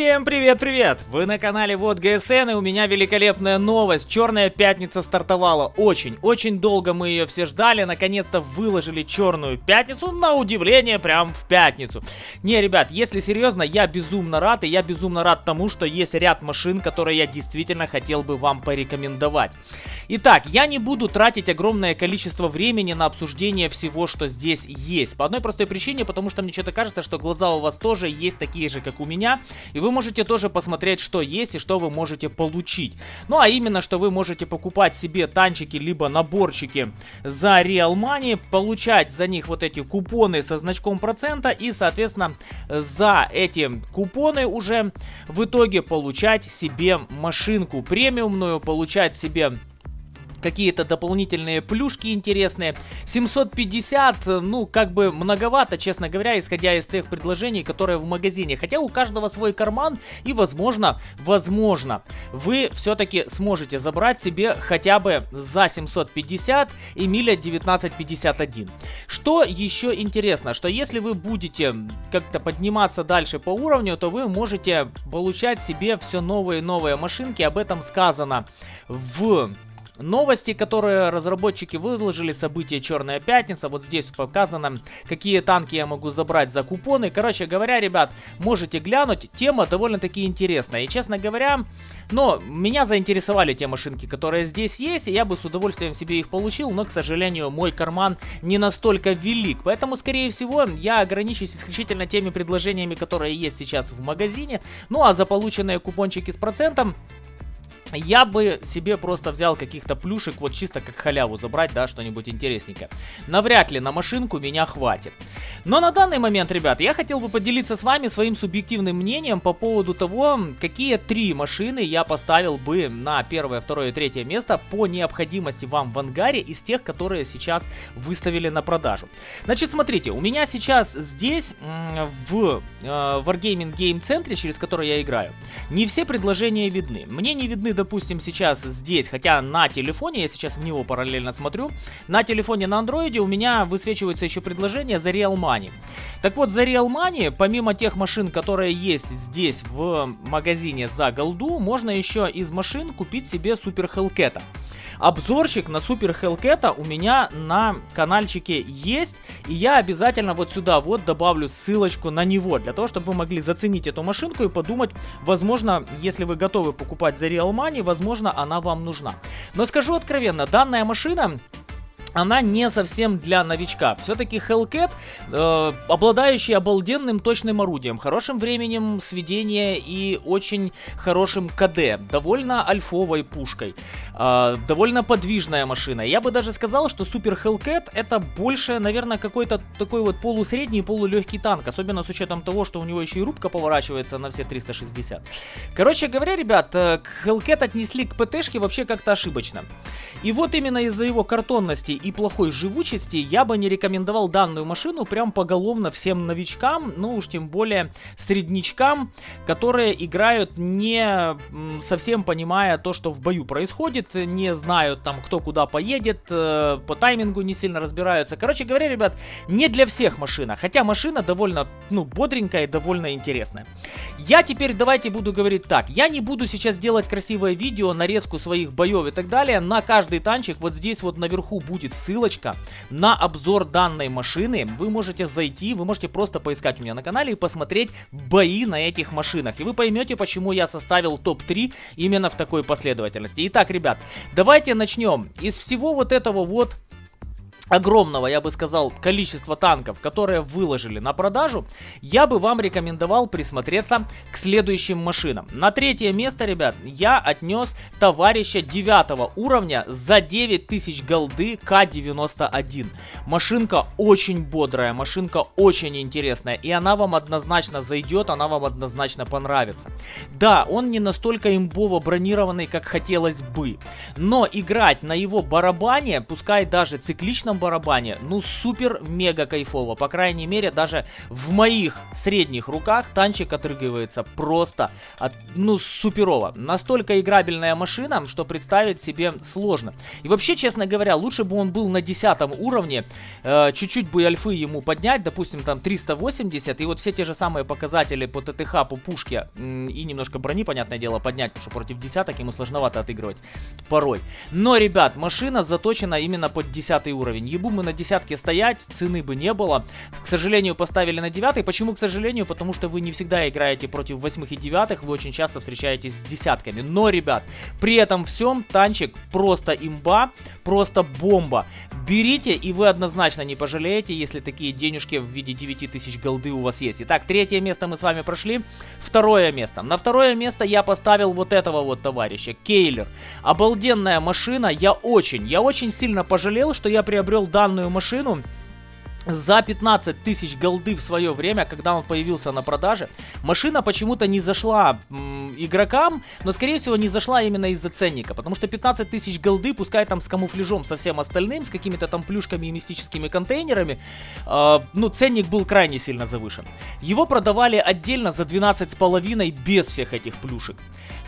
Всем привет-привет! Вы на канале Вот ГСН и у меня великолепная новость. Черная пятница стартовала очень, очень долго мы ее все ждали. Наконец-то выложили черную пятницу, на удивление, прям в пятницу. Не, ребят, если серьезно, я безумно рад и я безумно рад тому, что есть ряд машин, которые я действительно хотел бы вам порекомендовать. Итак, я не буду тратить огромное количество времени на обсуждение всего, что здесь есть. По одной простой причине, потому что мне что-то кажется, что глаза у вас тоже есть такие же, как у меня. И вы можете тоже посмотреть, что есть и что вы можете получить. Ну а именно, что вы можете покупать себе танчики, либо наборчики за Real Money, получать за них вот эти купоны со значком процента и, соответственно, за эти купоны уже в итоге получать себе машинку премиумную, получать себе какие-то дополнительные плюшки интересные. 750, ну, как бы многовато, честно говоря, исходя из тех предложений, которые в магазине. Хотя у каждого свой карман, и возможно, возможно, вы все-таки сможете забрать себе хотя бы за 750 Эмиля 1951. Что еще интересно, что если вы будете как-то подниматься дальше по уровню, то вы можете получать себе все новые и новые машинки. Об этом сказано в Новости, которые разработчики выложили, события Черная Пятница, вот здесь показано, какие танки я могу забрать за купоны. Короче говоря, ребят, можете глянуть, тема довольно-таки интересная. И, честно говоря, но меня заинтересовали те машинки, которые здесь есть, и я бы с удовольствием себе их получил, но, к сожалению, мой карман не настолько велик. Поэтому, скорее всего, я ограничусь исключительно теми предложениями, которые есть сейчас в магазине. Ну, а за полученные купончики с процентом я бы себе просто взял каких-то плюшек, вот чисто как халяву забрать, да, что-нибудь интересненькое. Навряд ли на машинку меня хватит. Но на данный момент, ребят, я хотел бы поделиться с вами своим субъективным мнением по поводу того, какие три машины я поставил бы на первое, второе и третье место по необходимости вам в ангаре из тех, которые сейчас выставили на продажу. Значит, смотрите, у меня сейчас здесь, в э, Wargaming Game центре, через который я играю, не все предложения видны. Мне не видны допустим, сейчас здесь, хотя на телефоне, я сейчас в него параллельно смотрю, на телефоне на андроиде у меня высвечивается еще предложение за Real Money. Так вот, за Real Money, помимо тех машин, которые есть здесь в магазине за голду, можно еще из машин купить себе Супер Хелкета. Обзорчик на Супер Хелкета у меня на каналчике есть. И я обязательно вот сюда вот добавлю ссылочку на него. Для того, чтобы вы могли заценить эту машинку и подумать, возможно, если вы готовы покупать за Real Money, возможно, она вам нужна. Но скажу откровенно, данная машина она не совсем для новичка. Все-таки Hellcat, э, обладающий обалденным точным орудием, хорошим временем сведения и очень хорошим КД, довольно альфовой пушкой, э, довольно подвижная машина. Я бы даже сказал, что Super Hellcat это больше, наверное, какой-то такой вот полусредний, полулегкий танк, особенно с учетом того, что у него еще и рубка поворачивается на все 360. Короче говоря, ребят, э, Hellcat отнесли к ПТшке вообще как-то ошибочно. И вот именно из-за его картонности и плохой живучести я бы не рекомендовал данную машину прям поголовно всем новичкам, ну уж тем более средничкам, которые играют не совсем понимая то, что в бою происходит, не знают там кто куда поедет, э, по таймингу не сильно разбираются. Короче говоря, ребят, не для всех машина, хотя машина довольно, ну, бодренькая и довольно интересная. Я теперь давайте буду говорить так, я не буду сейчас делать красивое видео, нарезку своих боев и так далее, на каждый танчик вот здесь вот наверху будет ссылочка на обзор данной машины. Вы можете зайти, вы можете просто поискать у меня на канале и посмотреть бои на этих машинах. И вы поймете, почему я составил топ-3 именно в такой последовательности. Итак, ребят, давайте начнем. Из всего вот этого вот огромного, я бы сказал, количества танков, которые выложили на продажу, я бы вам рекомендовал присмотреться к следующим машинам. На третье место, ребят, я отнес товарища 9 уровня за 9000 голды К-91. Машинка очень бодрая, машинка очень интересная, и она вам однозначно зайдет, она вам однозначно понравится. Да, он не настолько имбово бронированный, как хотелось бы, но играть на его барабане, пускай даже цикличном барабане. Ну, супер-мега кайфово. По крайней мере, даже в моих средних руках танчик отрыгивается просто, от, ну, суперово. Настолько играбельная машина, что представить себе сложно. И вообще, честно говоря, лучше бы он был на 10 уровне. Э, чуть-чуть э, бы альфы ему поднять, допустим, там 380. И вот все те же самые показатели по ТТХ, по пушке и немножко брони, понятное дело, поднять, потому что против десяток ему сложновато отыгрывать порой. Но, ребят, машина заточена именно под 10 уровень. Ебу мы на десятке стоять, цены бы не было. К сожалению, поставили на 9. Почему, к сожалению? Потому что вы не всегда играете против 8 и 9, вы очень часто встречаетесь с десятками. Но, ребят, при этом всем танчик просто имба, просто бомба. Берите, и вы однозначно не пожалеете, если такие денежки в виде 9000 голды у вас есть. Итак, третье место мы с вами прошли. Второе место. На второе место я поставил вот этого вот товарища, Кейлер. Обалденная машина, я очень, я очень сильно пожалел, что я приобрел данную машину за 15 тысяч голды в свое время, когда он появился на продаже. Машина почему-то не зашла м, игрокам, но скорее всего не зашла именно из-за ценника, потому что 15 тысяч голды, пускай там с камуфляжом со всем остальным, с какими-то там плюшками и мистическими контейнерами, э, ну ценник был крайне сильно завышен. Его продавали отдельно за 12,5 без всех этих плюшек.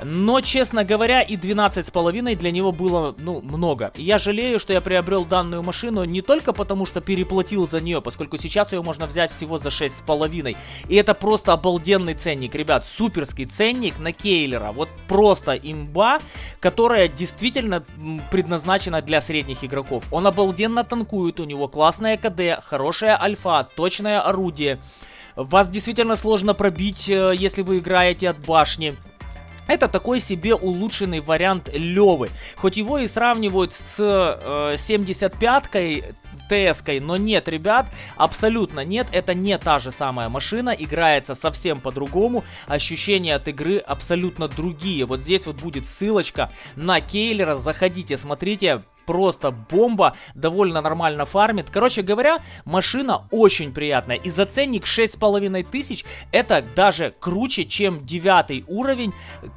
Но, честно говоря, и 12,5 для него было, ну, много. я жалею, что я приобрел данную машину не только потому, что переплатил за нее, поскольку сейчас ее можно взять всего за 6,5. И это просто обалденный ценник, ребят, суперский ценник на Кейлера. Вот просто имба, которая действительно предназначена для средних игроков. Он обалденно танкует, у него классная КД, хорошая альфа, точное орудие. Вас действительно сложно пробить, э, если вы играете от башни. Это такой себе улучшенный вариант Левы. Хоть его и сравнивают с э, 75-кой, ТС-кой, но нет, ребят, абсолютно нет, это не та же самая машина, играется совсем по-другому, ощущения от игры абсолютно другие. Вот здесь вот будет ссылочка на Кейлера, заходите, смотрите, просто бомба, довольно нормально фармит. Короче говоря, машина очень приятная. И за ценник 6,5 тысяч это даже круче, чем 9 уровень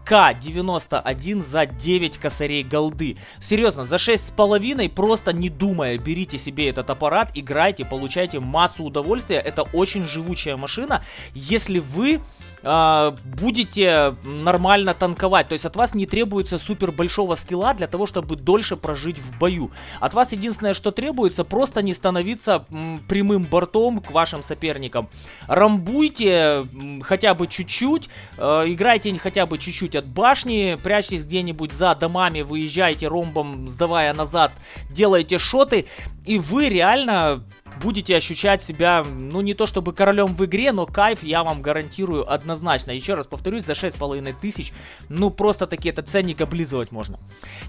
К91 за 9 косарей голды. Серьезно, за 6,5 просто не думая, берите себе этот аппарат, играйте, получайте массу удовольствия. Это очень живучая машина. Если вы э, будете нормально танковать. То есть от вас не требуется супер большого скилла для того, чтобы дольше прожить в бою. От вас единственное, что требуется, просто не становиться м, прямым бортом к вашим соперникам. Рамбуйте м, хотя бы чуть-чуть, э, играйте хотя бы чуть-чуть от башни, прячьтесь где-нибудь за домами, выезжайте ромбом, сдавая назад, делайте шоты, и вы реально будете ощущать себя, ну не то чтобы королем в игре, но кайф я вам гарантирую однозначно. Еще раз повторюсь, за 6,5 тысяч, ну просто таки этот ценник облизывать можно.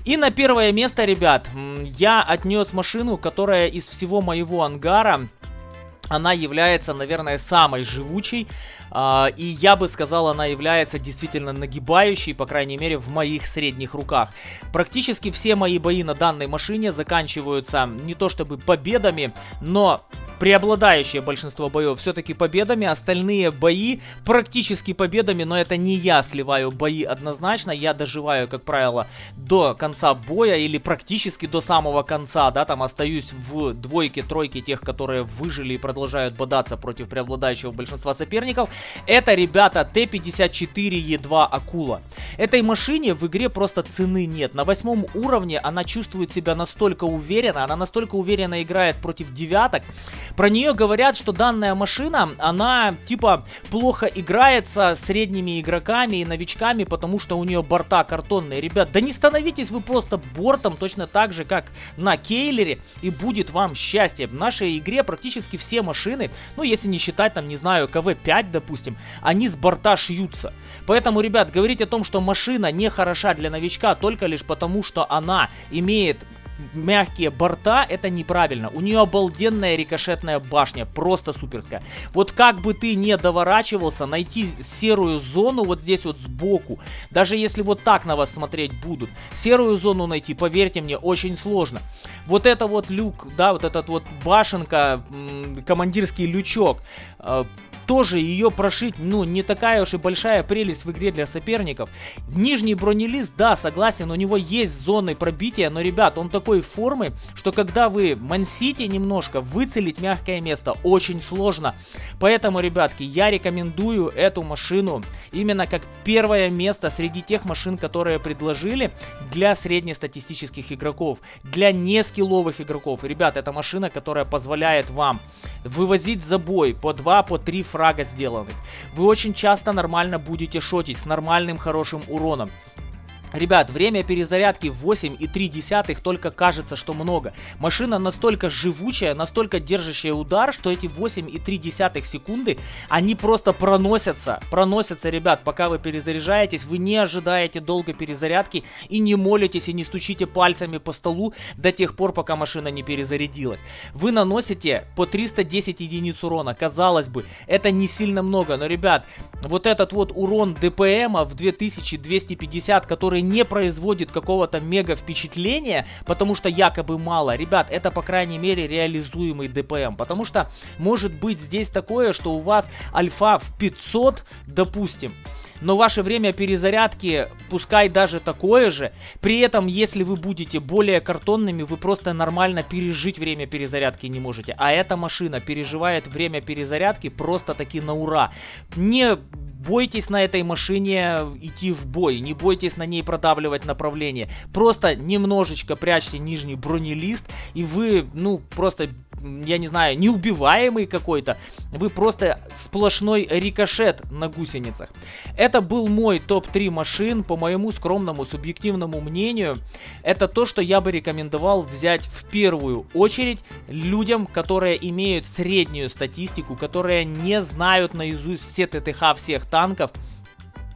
И на первое место, ребят, я отнес машину, которая из всего моего ангара она является, наверное, самой живучей. Uh, и я бы сказал, она является действительно нагибающей, по крайней мере, в моих средних руках. Практически все мои бои на данной машине заканчиваются не то чтобы победами, но преобладающее большинство боев все-таки победами, остальные бои практически победами, но это не я сливаю бои однозначно, я доживаю, как правило, до конца боя или практически до самого конца, да, там остаюсь в двойке, тройке тех, которые выжили и продолжают бодаться против преобладающего большинства соперников. Это, ребята, Т-54Е2 Акула. Этой машине в игре просто цены нет. На восьмом уровне она чувствует себя настолько уверенно, она настолько уверенно играет против девяток, про нее говорят, что данная машина, она типа плохо играется средними игроками и новичками, потому что у нее борта картонные. Ребят, да не становитесь вы просто бортом точно так же, как на Кейлере, и будет вам счастье. В нашей игре практически все машины, ну если не считать там, не знаю, КВ-5, допустим, они с борта шьются. Поэтому, ребят, говорить о том, что машина не хороша для новичка только лишь потому, что она имеет мягкие борта, это неправильно. У нее обалденная рикошетная башня, просто суперская. Вот как бы ты не доворачивался, найти серую зону вот здесь вот сбоку, даже если вот так на вас смотреть будут, серую зону найти, поверьте мне, очень сложно. Вот это вот люк, да, вот этот вот башенка, командирский лючок, э, тоже ее прошить, ну, не такая уж и большая прелесть в игре для соперников. Нижний бронелист, да, согласен, у него есть зоны пробития, но, ребят, он такой формы, что когда вы мансите немножко, выцелить мягкое место очень сложно. Поэтому, ребятки, я рекомендую эту машину именно как первое место среди тех машин, которые предложили для среднестатистических игроков, для нескилловых игроков. Ребят, это машина, которая позволяет вам вывозить за бой по 2, по 3 фрага сделанных. Вы очень часто нормально будете шотить с нормальным хорошим уроном. Ребят, время перезарядки 8,3 только кажется, что много. Машина настолько живучая, настолько держащая удар, что эти 8,3 секунды, они просто проносятся. Проносятся, ребят, пока вы перезаряжаетесь. Вы не ожидаете долго перезарядки и не молитесь и не стучите пальцами по столу до тех пор, пока машина не перезарядилась. Вы наносите по 310 единиц урона. Казалось бы, это не сильно много, но, ребят, вот этот вот урон ДПМа в 2250, который не производит какого-то мега впечатления, потому что якобы мало. Ребят, это по крайней мере реализуемый ДПМ, потому что может быть здесь такое, что у вас альфа в 500, допустим, но ваше время перезарядки, пускай даже такое же, при этом, если вы будете более картонными, вы просто нормально пережить время перезарядки не можете. А эта машина переживает время перезарядки просто таки на ура. Не бойтесь на этой машине идти в бой, не бойтесь на ней продавливать направление. Просто немножечко прячьте нижний бронелист, и вы, ну, просто, я не знаю, неубиваемый какой-то. Вы просто сплошной рикошет на гусеницах. Это был мой топ-3 машин, по моему скромному субъективному мнению. Это то, что я бы рекомендовал взять в первую очередь людям, которые имеют среднюю статистику, которые не знают наизусть все ТТХ всех танков,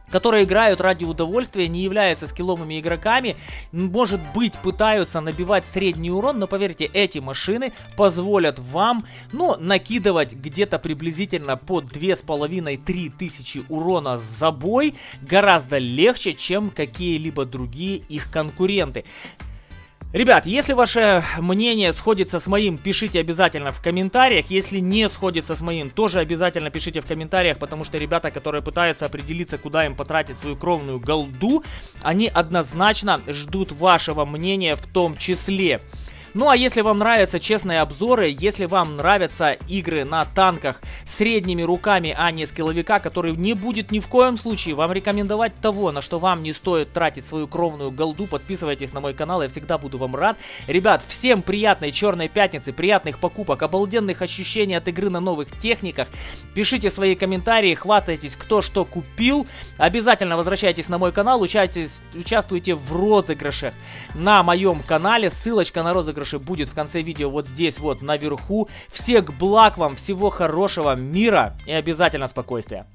которые играют ради удовольствия, не являются скилловыми игроками, может быть пытаются набивать средний урон, но поверьте, эти машины позволят вам, ну, накидывать где-то приблизительно по 2,5-3 тысячи урона за бой гораздо легче, чем какие-либо другие их конкуренты. Ребят, если ваше мнение сходится с моим, пишите обязательно в комментариях. Если не сходится с моим, тоже обязательно пишите в комментариях, потому что ребята, которые пытаются определиться, куда им потратить свою кровную голду, они однозначно ждут вашего мнения в том числе. Ну а если вам нравятся честные обзоры, если вам нравятся игры на танках средними руками, а не скилловика, который не будет ни в коем случае вам рекомендовать того, на что вам не стоит тратить свою кровную голду, подписывайтесь на мой канал, я всегда буду вам рад. Ребят, всем приятной черной пятницы, приятных покупок, обалденных ощущений от игры на новых техниках. Пишите свои комментарии, хватайтесь, кто что купил. Обязательно возвращайтесь на мой канал, участвуйте в розыгрышах на моем канале. Ссылочка на розыгрыш розыгрыше будет в конце видео вот здесь вот наверху. Всех благ вам, всего хорошего, мира и обязательно спокойствия.